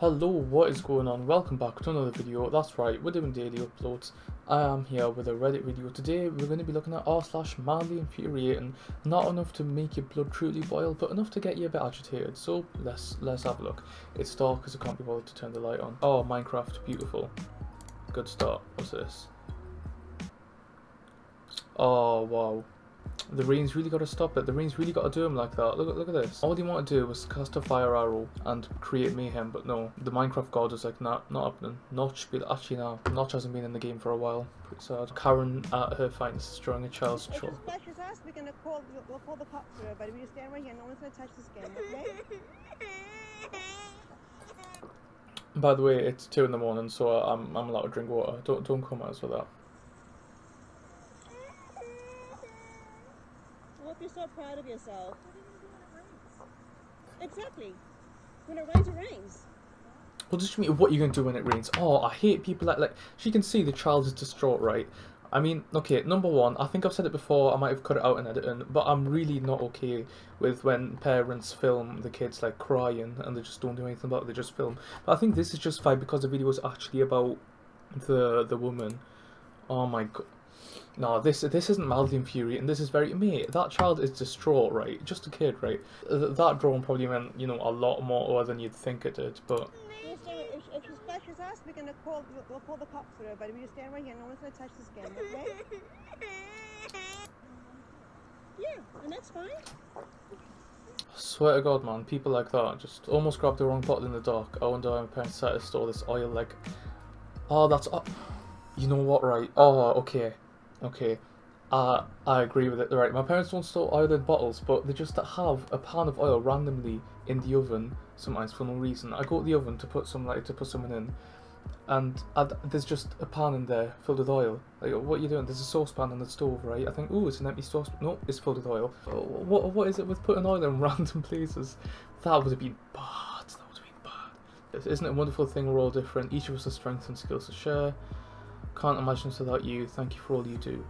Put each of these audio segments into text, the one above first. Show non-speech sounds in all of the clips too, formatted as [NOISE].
Hello, what is going on? Welcome back to another video. That's right, we're doing daily uploads. I am here with a Reddit video. Today we're going to be looking at r slash mildly infuriating. Not enough to make your blood truly boil, but enough to get you a bit agitated. So let's let's have a look. It's dark because I can't be bothered to turn the light on. Oh, Minecraft, beautiful. Good start. What's this? Oh wow. The rain's really got to stop it. The rain's really got to do him like that. Look, look at this. All he wanted to do was cast a fire arrow and create mayhem, but no. The Minecraft god is like, nah, not happening. Notch, be actually no. Notch hasn't been in the game for a while. Pretty sad. Karen at her finest, destroying a child's child. Splash his ass, we're gonna call, we'll call the cops for everybody. We just stand right here, no one's gonna touch this game, okay? By the way, it's two in the morning, so I'm I'm allowed to drink water. Don't don't come at us with that. I hope you're so yourself. Exactly. When it rains, it rains. Mean? What you going to do when it rains? Oh, I hate people that like. She can see the child is distraught, right? I mean, okay, number one, I think I've said it before. I might have cut it out in editing, but I'm really not okay with when parents film the kids like crying and they just don't do anything about it. They just film. But I think this is just fine because the video is actually about the the woman. Oh my god. No, this this isn't mildly infuriating. This is very mate. That child is distraught, right? Just a kid, right? Th- That drawing probably meant you know a lot more than you'd think it did, but We just stand, if, if you splash his we're gonna call, we'll call the cops for everybody. We just stand right here, no one's gonna touch this game, okay? [LAUGHS] Yeah, and that's fine. swear to God, man, people like that just almost grabbed the wrong bottle in the dark. Oh, I wonder how my parents decided to store this oil. Like, oh, that's oh, you know what, right? Oh, okay, okay. Uh, I agree with it. Right, my parents don't store oil in bottles, but they just have a pan of oil randomly in the oven sometimes for no reason. I go to the oven to put some like to put something in, and i there's just a pan in there filled with oil. Like, what are you doing? There's a saucepan on the stove, right? I think, oh, it's an empty saucepan. No, it's filled with oil. Uh, What what is it with putting oil in [LAUGHS] random places? That would have been bad. That would have been bad. Isn't it a wonderful thing? We're all different. Each of us has strengths and skills to share. Can't imagine this without you. Thank you for all you do.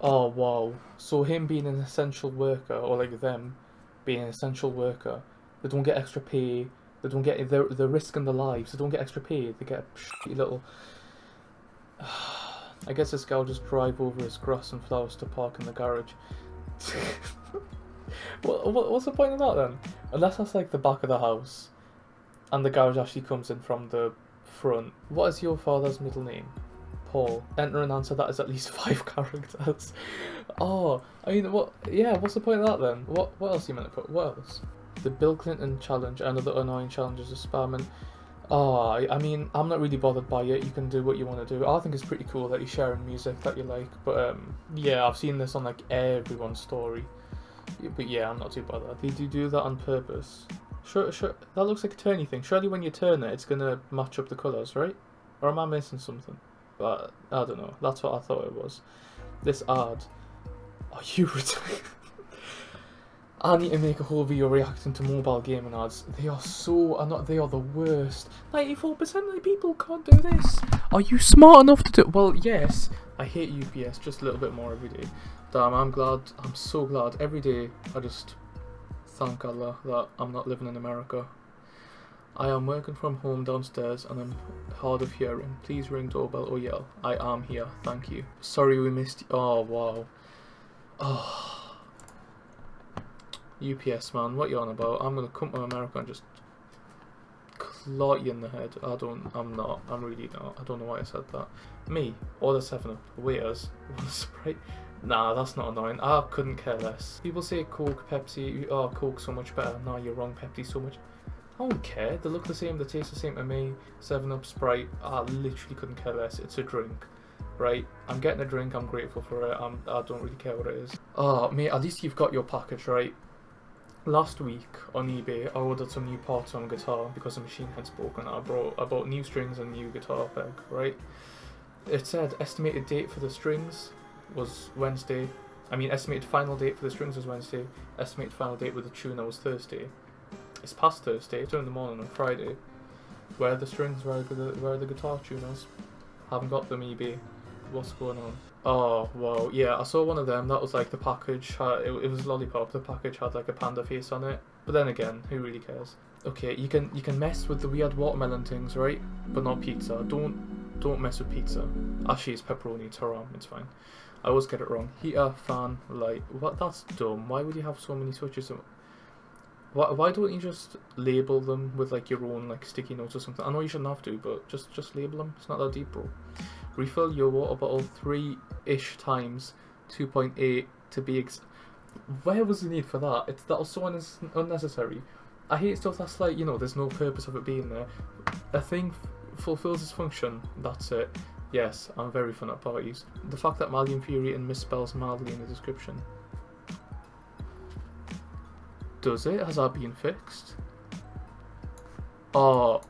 Oh wow! So him being an essential worker, or like them being an essential worker, they don't get extra pay. They don't get they're they're risking their lives. They don't get extra pay. They get a little. [SIGHS] I guess this guy will just drive over his grass and flowers to park in the garage. [LAUGHS] what, what what's the point of that then? Unless that's like the back of the house, and the garage actually comes in from the front. What is your father's middle name? Paul. Enter an answer that is at least [LAUGHS] five characters. Oh, I mean, what? Yeah, what's the point of that then? What? What else are you meant to put? What else? The Bill Clinton challenge and other annoying challenges of spamming. Oh, I, mean, I'm not really bothered by it. You can do what you want to do. I think it's pretty cool that you're sharing music that you like. But um, yeah, I've seen this on like everyone's story. But yeah, I'm not too bothered. Did you do that on purpose? Sure, sure. That looks like a turny thing. Surely when you turn it, it's gonna match up the colours, right? Or am I missing something? But I don't know. That's what I thought it was. This ad. Are you retired? [LAUGHS] I need to make a whole video reacting to mobile gaming ads. They are so are not they are the worst. Ninety-four percent of the people can't do this. Are you smart enough to do? Well, yes. I hate UPS just a little bit more every day. Damn, I'm glad. I'm so glad every day. I just thank Allah that I'm not living in America. I am working from home downstairs and I'm hard of hearing. Please ring doorbell or yell. I am here. Thank you. Sorry we missed. you. Oh wow. [SIGHS] Oh. UPS man, what you on about? I'm gonna come to America and just clot you in the head. I don't. I'm not. I'm really not. I don't know why I said that. Me order seven up. Waiters [LAUGHS] want sprite. Nah, that's not annoying. I couldn't care less. People say Coke, Pepsi. Oh, Coke so much better. Nah, you're wrong. Pepsi so much. I don't care. They look the same. They taste the same to me. Seven Up, Sprite. I literally couldn't care less. It's a drink, right? I'm getting a drink. I'm grateful for it. I'm. I don't really care what it is. Oh, mate. At least you've got your package, right? Last week on eBay, I ordered some new parts on guitar because the machine had broken. I brought I bought new strings and new guitar peg, right? It said estimated date for the strings was Wednesday. I mean, estimated final date for the strings was Wednesday. Estimated final date with the tuner was Thursday. It's past Thursday. It's in the morning on Friday. Where are the strings? Where are the where are the guitar tuners? Haven't got them eBay. What's going on? Oh wow, yeah, I saw one of them. That was like the package. It, it was lollipop. The package had like a panda face on it. But then again, who really cares? Okay, you can you can mess with the weird watermelon things, right? But not pizza. Don't don't mess with pizza. Actually, it's pepperoni. It's haram. It's fine. I always get it wrong. Heater, fan, light. What? That's dumb. Why would you have so many switches? Why, why don't you just label them with like your own like sticky notes or something? I know you shouldn't have to, but just just label them. It's not that deep, bro. Refill your water bottle three-ish times, 2.8 to be ex. Where was the need for that? It's that was so un- unnecessary. I hate stuff that's like you know, there's no purpose of it being there. A thing fulfills its function. That's it. Yes, I'm very fun at parties. The fact that Malian Fury and misspells mildly in the description. Does it? Has that been fixed? Oh,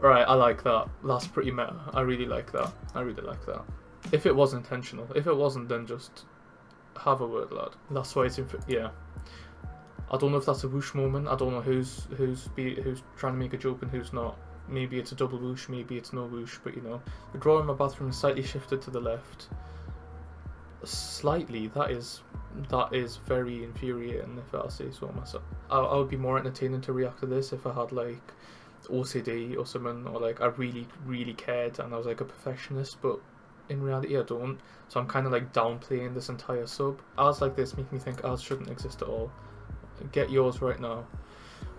right. I like that. That's pretty meta. I really like that. I really like that. If it was intentional. If it wasn't, then just have a word, lad. That's why it's in. Yeah. I don't know if that's a whoosh moment. I don't know who's who's be who's trying to make a joke and who's not. Maybe it's a double whoosh. Maybe it's no whoosh. But you know, the drawer in my bathroom is slightly shifted to the left. Slightly. That is that is very infuriating if I say so myself. I, I would be more entertaining to react to this if I had like OCD or something, or like I really, really cared and I was like a perfectionist, but in reality I don't. So I'm kind of like downplaying this entire sub. Ads like this make me think ads shouldn't exist at all. Get yours right now.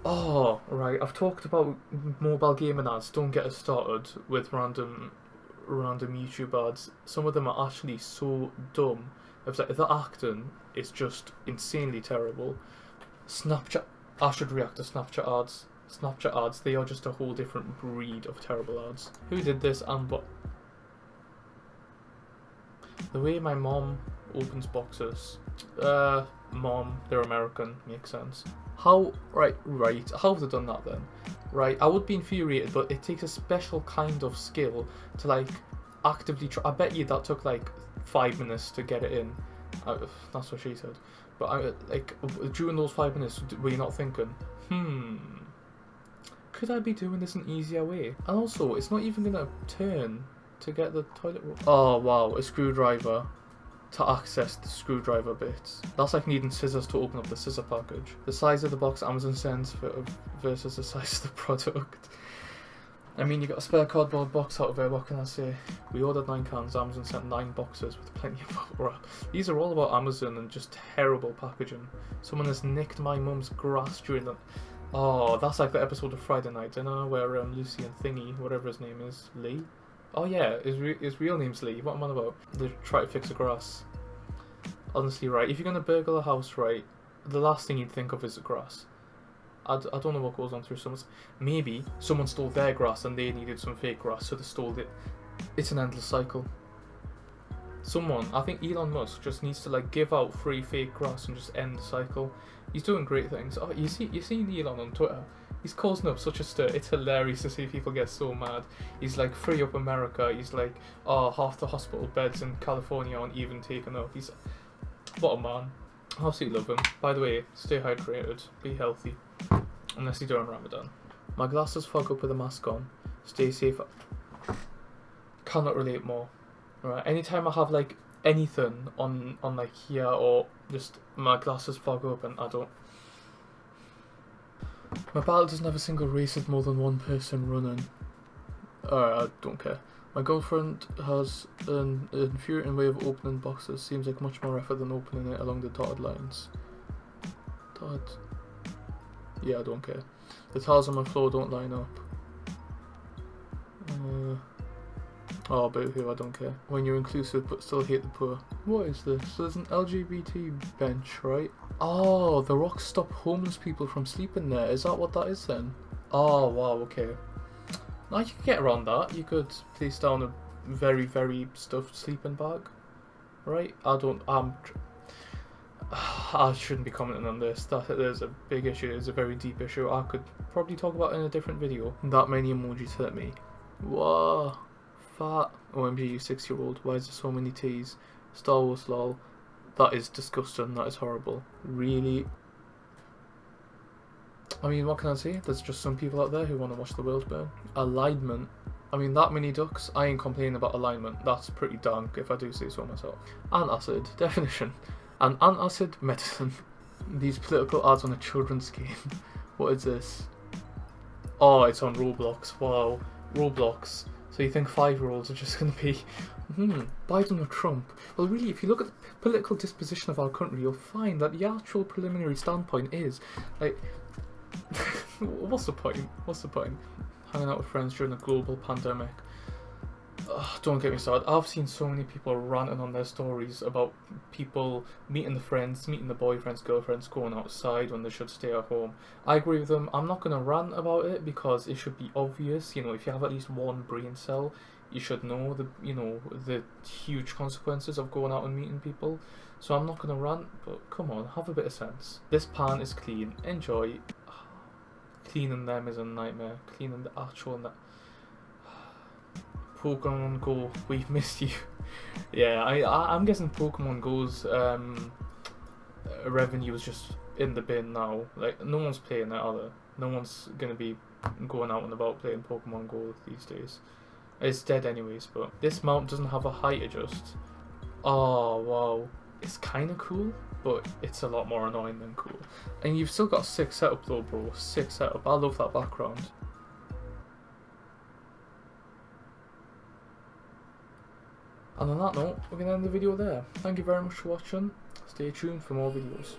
Oh, right. I've talked about mobile gaming ads. Don't get us started with random, random YouTube ads. Some of them are actually so dumb. If the, the acting is just insanely terrible. Snapchat. I should react to Snapchat ads. Snapchat ads. They are just a whole different breed of terrible ads. Who did this and what? The way my mom opens boxes. Uh, mom, they're American, makes sense. How, right, right, how have they done that then? Right, I would be infuriated, but it takes a special kind of skill to like actively try. I bet you that took like five minutes to get it in. Uh, that's what she said. But I, like during those five minutes, were you not thinking, hmm, could I be doing this an easier way? And also, it's not even gonna turn to get the toilet roll. Oh wow, a screwdriver to access the screwdriver bits. That's like needing scissors to open up the scissor package. The size of the box Amazon sends for, versus the [LAUGHS] size of the product. I mean, you got a spare cardboard box out of it, what can I say? We ordered nine cans, Amazon sent nine boxes with plenty of bubble [LAUGHS] wrap. These are all about Amazon and just terrible packaging. Someone has nicked my mum's grass during the... Oh, that's like the episode of Friday Night Dinner where um, Lucy and Thingy, whatever his name is, Lee? Oh yeah, his, re his real name's Lee, what am I about? They try to fix the grass. Honestly, right, if you're going to burgle a house, right, the last thing you'd think of is the grass. I d- I don't know what goes on through someone's. Maybe someone stole their grass and they needed some fake grass, so they stole it. It's an endless cycle. Someone, I think Elon Musk, just needs to like give out free fake grass and just end the cycle. He's doing great things. Oh, you see, you see Elon on Twitter. He's causing up such a stir. It's hilarious to see people get so mad. He's like free up America. He's like, oh, half the hospital beds in California aren't even taken up. He's what a man. I absolutely love him. By the way, stay hydrated, be healthy. Unless you're doing Ramadan. My glasses fog up with a mask on. Stay safe. Cannot relate more. Right. Anytime I have like anything on on like here or just my glasses fog up and I don't. My ballot doesn't have a single race with more than one person running. Alright, I don't care. My girlfriend has an infuriating way of opening boxes. Seems like much more effort than opening it along the dotted lines. Dotted. Yeah, I don't care. The tiles on my floor don't line up. Uh, oh, boohoo, I don't care. When you're inclusive but still hate the poor. What is this? There's an LGBT bench, right? Oh, the rocks stop homeless people from sleeping there. Is that what that is then? Oh, wow, okay. Now you could get around that. You could place down a very, very stuffed sleeping bag, right? I don't. I'm. [SIGHS] I shouldn't be commenting on this. That there's a big issue. It's a very deep issue. I could probably talk about in a different video. That many emojis hurt me. Whoa, fat. OMG, you six-year-old. Why is there so many T's? Star Wars lol. That is disgusting. That is horrible. Really. I mean, what can I say? There's just some people out there who want to watch the world burn. Alignment. I mean, that many ducks, I ain't complaining about alignment. That's pretty dank, if I do say so myself. Antacid. [LAUGHS] Definition. An antacid medicine. [LAUGHS] These political ads on a children's game. [LAUGHS] what is this? Oh, it's on Roblox. Wow, Roblox. So you think five-year-olds are just going to be, hmm, Biden or Trump? Well, really, if you look at the political disposition of our country, you'll find that the actual preliminary standpoint is, like, [LAUGHS] what's the point? What's the point? Hanging out with friends during a global pandemic. Ugh, don't get me started. I've seen so many people ranting on their stories about people meeting the friends, meeting the boyfriends, girlfriends, going outside when they should stay at home. I agree with them. I'm not going to rant about it because it should be obvious. You know, if you have at least one brain cell, you should know the you know the huge consequences of going out and meeting people. So I'm not going to rant, but come on, have a bit of sense. This pan is clean. Enjoy. [SIGHS] Cleaning them is a nightmare. Cleaning the actual. Pokemon Go, [LAUGHS] we've missed you. yeah, I, I am guessing Pokemon Go's um, revenue is just in the bin now. Like no one's playing that other. No one's gonna be going out and about playing Pokemon Go these days. It's dead anyways, but this mount doesn't have a height adjust. Oh wow, it's kind of cool, but it's a lot more annoying than cool. And you've still got six setup though, bro. Six setup. I love that background. And on that note, we're going to end the video there. Thank you very much for watching. Stay tuned for more videos.